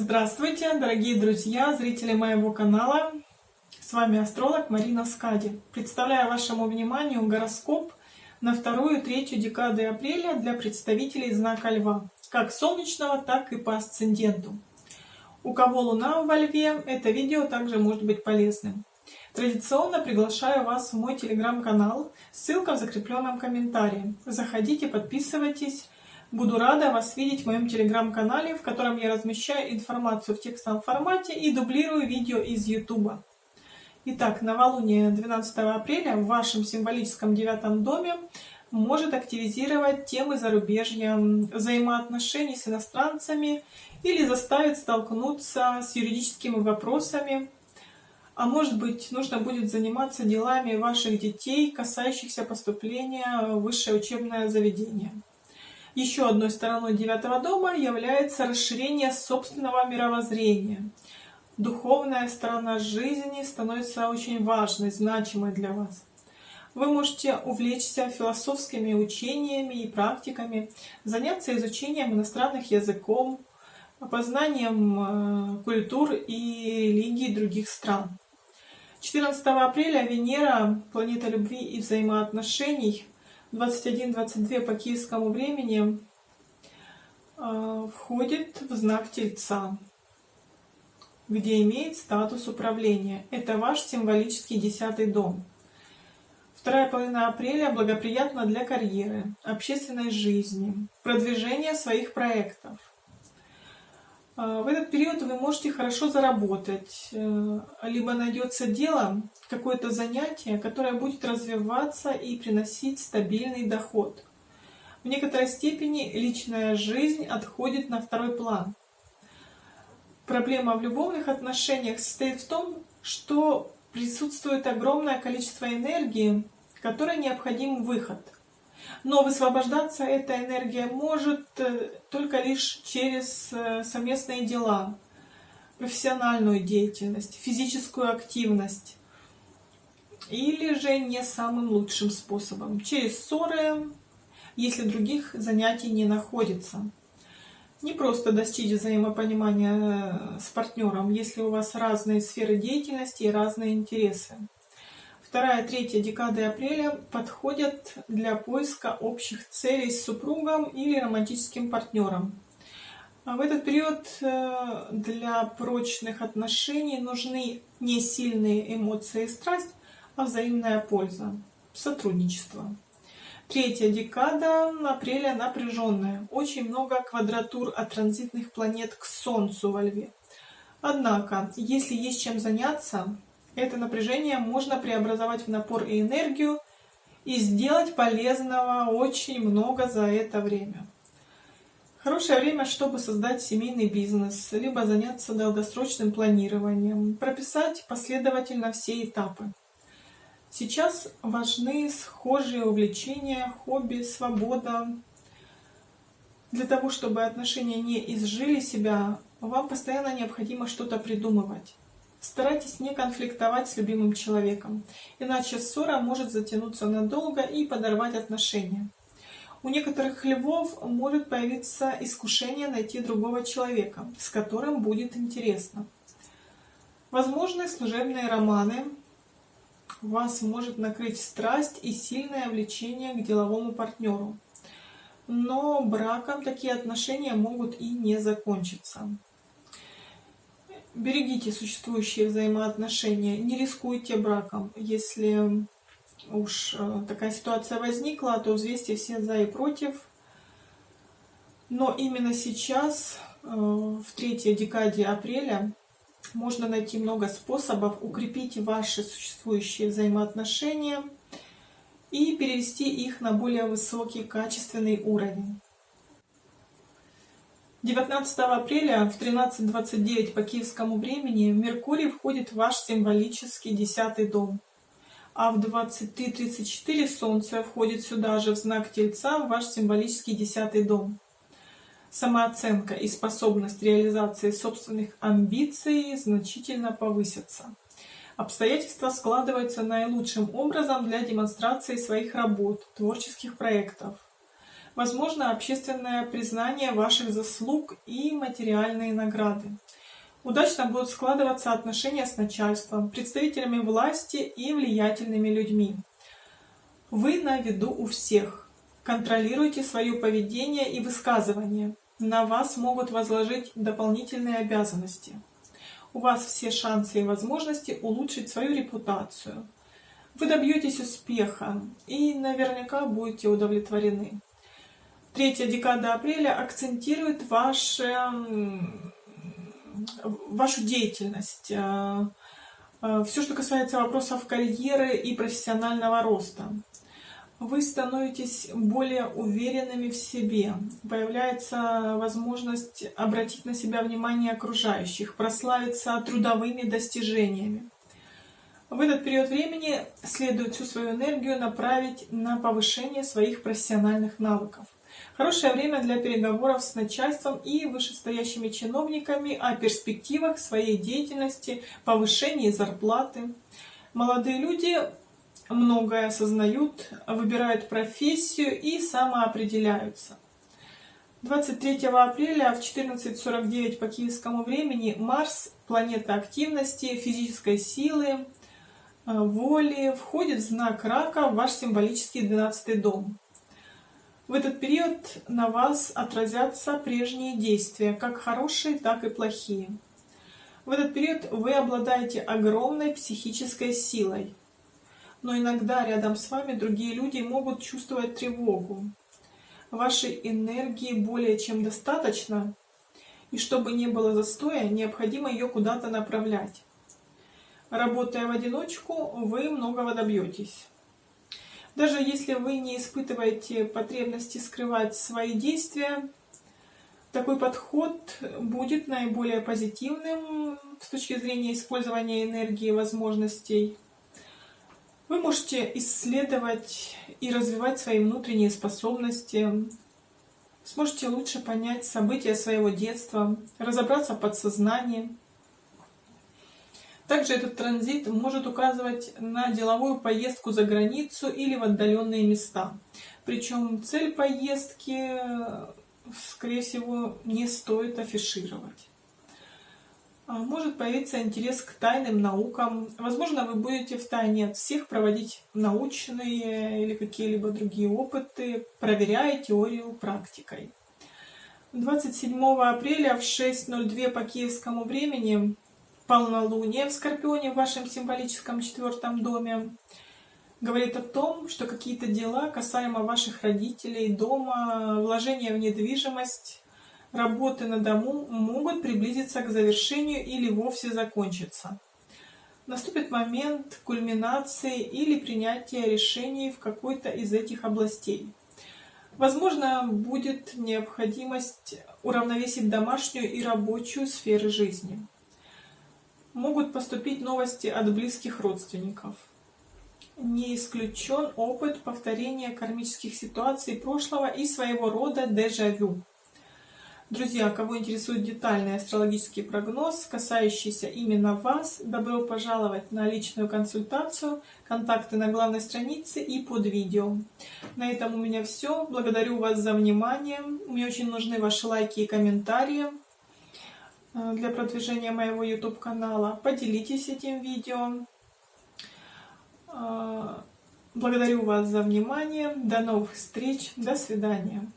Здравствуйте, дорогие друзья, зрители моего канала. С вами астролог Марина Скади. Представляю вашему вниманию гороскоп на вторую и третью декады апреля для представителей знака Льва, как солнечного, так и по асценденту. У кого Луна во Льве, это видео также может быть полезным. Традиционно приглашаю вас в мой телеграм-канал, ссылка в закрепленном комментарии. Заходите, подписывайтесь. Буду рада вас видеть в моем телеграм-канале, в котором я размещаю информацию в текстовом формате и дублирую видео из YouTube. Итак, новолуние 12 апреля в вашем символическом девятом доме может активизировать темы зарубежья, взаимоотношений с иностранцами или заставить столкнуться с юридическими вопросами, а может быть, нужно будет заниматься делами ваших детей, касающихся поступления в высшее учебное заведение. Еще одной стороной девятого дома является расширение собственного мировоззрения. Духовная сторона жизни становится очень важной, значимой для вас. Вы можете увлечься философскими учениями и практиками, заняться изучением иностранных языков, познанием э, культур и религий других стран. 14 апреля Венера, планета любви и взаимоотношений, 21-22 по киевскому времени, э, входит в знак Тельца, где имеет статус управления. Это ваш символический десятый дом. Вторая половина апреля благоприятна для карьеры, общественной жизни, продвижения своих проектов. А, в этот период вы можете хорошо заработать, э, либо найдется дело, какое-то занятие, которое будет развиваться и приносить стабильный доход. В некоторой степени личная жизнь отходит на второй план. Проблема в любовных отношениях состоит в том, что присутствует огромное количество энергии, которой необходим выход – но высвобождаться эта энергия может э, только лишь через э, совместные дела, профессиональную деятельность, физическую активность. Или же не самым лучшим способом, через ссоры, если других занятий не находится. Не просто достичь взаимопонимания э, с партнером, если у вас разные сферы деятельности и разные интересы. Вторая, третья декады апреля подходят для поиска общих целей с супругом или романтическим партнером. А в этот период э, для прочных отношений нужны не сильные эмоции и страсть, а взаимная польза, сотрудничество. Третья декада апреля напряженная. Очень много квадратур от транзитных планет к Солнцу во Льве. Однако, если есть чем заняться, это напряжение можно преобразовать в напор и энергию и сделать полезного очень много за это время. Хорошее время, чтобы создать семейный бизнес, либо заняться долгосрочным планированием, прописать последовательно все этапы. Сейчас важны схожие увлечения, хобби, свобода. Для того, чтобы отношения не изжили себя, вам постоянно необходимо что-то придумывать. Старайтесь не конфликтовать с любимым человеком, иначе ссора может затянуться надолго и подорвать отношения. У некоторых львов может появиться искушение найти другого человека, с которым будет интересно. Возможны служебные романы, вас может накрыть страсть и сильное влечение к деловому партнеру. Но браком такие отношения могут и не закончиться. Берегите существующие взаимоотношения, не рискуйте браком. Если уж э, такая ситуация возникла, то взвесьте все за и против. Но именно сейчас, э, в третьей декаде апреля, можно найти много способов укрепить ваши существующие взаимоотношения и перевести их на более высокий качественный уровень. 19 апреля в 13.29 по киевскому времени Меркурий входит в ваш символический десятый дом. А в 23.34 Солнце входит сюда же в знак Тельца в ваш символический десятый дом. Самооценка и способность реализации собственных амбиций значительно повысятся. Обстоятельства складываются наилучшим образом для демонстрации своих работ, творческих проектов. Возможно общественное признание ваших заслуг и материальные награды. Удачно будут складываться отношения с начальством, представителями власти и влиятельными людьми. Вы на виду у всех. Контролируйте свое поведение и высказывание. На вас могут возложить дополнительные обязанности. У вас все шансы и возможности улучшить свою репутацию. Вы добьетесь успеха и наверняка будете удовлетворены. Третья декада апреля акцентирует ваше вашу деятельность, э, э, все, что касается вопросов карьеры и профессионального роста. Вы становитесь более уверенными в себе, появляется возможность обратить на себя внимание окружающих, прославиться трудовыми достижениями. В этот период времени следует всю свою энергию направить на повышение своих профессиональных навыков. Хорошее время для переговоров с начальством и вышестоящими чиновниками о перспективах своей деятельности, повышении зарплаты. Молодые люди многое осознают, выбирают профессию и самоопределяются. 23 апреля в 14.49 по киевскому времени Марс, планета активности, физической силы, э, воли, входит в знак рака в ваш символический 12 дом. В этот период на вас отразятся прежние действия, как хорошие, так и плохие. В этот период вы обладаете огромной психической силой, но иногда рядом с вами другие люди могут чувствовать тревогу. Вашей энергии более чем достаточно, и чтобы не было застоя, необходимо ее куда-то направлять. Работая в одиночку, вы многого добьетесь. Даже если вы не испытываете потребности скрывать свои действия, такой подход будет наиболее позитивным с точки зрения использования энергии и возможностей. Вы можете исследовать и развивать свои внутренние способности, сможете лучше понять события своего детства, разобраться в подсознании, также этот транзит может указывать на деловую поездку за границу или в отдаленные места. Причем цель поездки, скорее всего, не стоит афишировать. А может появиться интерес к тайным наукам. Возможно, вы будете в тайне от всех проводить научные или какие-либо другие опыты, проверяя теорию практикой. 27 апреля в 6.02 по киевскому времени полнолуние в Скорпионе в вашем символическом четвертом доме говорит о том, что какие-то дела касаемо ваших родителей, дома, вложения в недвижимость, работы на дому могут приблизиться к завершению или вовсе закончиться. Наступит момент кульминации или принятия решений в какой-то из этих областей. Возможно, будет необходимость уравновесить домашнюю и рабочую сферы жизни могут поступить новости от близких родственников. Не исключен опыт повторения кармических ситуаций прошлого и своего рода дежавю. Друзья, кого интересует детальный астрологический прогноз, касающийся именно вас, добро пожаловать на личную консультацию. Контакты на главной странице и под видео. На этом у меня все. Благодарю вас за внимание. Мне очень нужны ваши лайки и комментарии. Э, для продвижения моего YouTube канала. Поделитесь этим видео. Э, благодарю вас за внимание. До новых встреч. До свидания.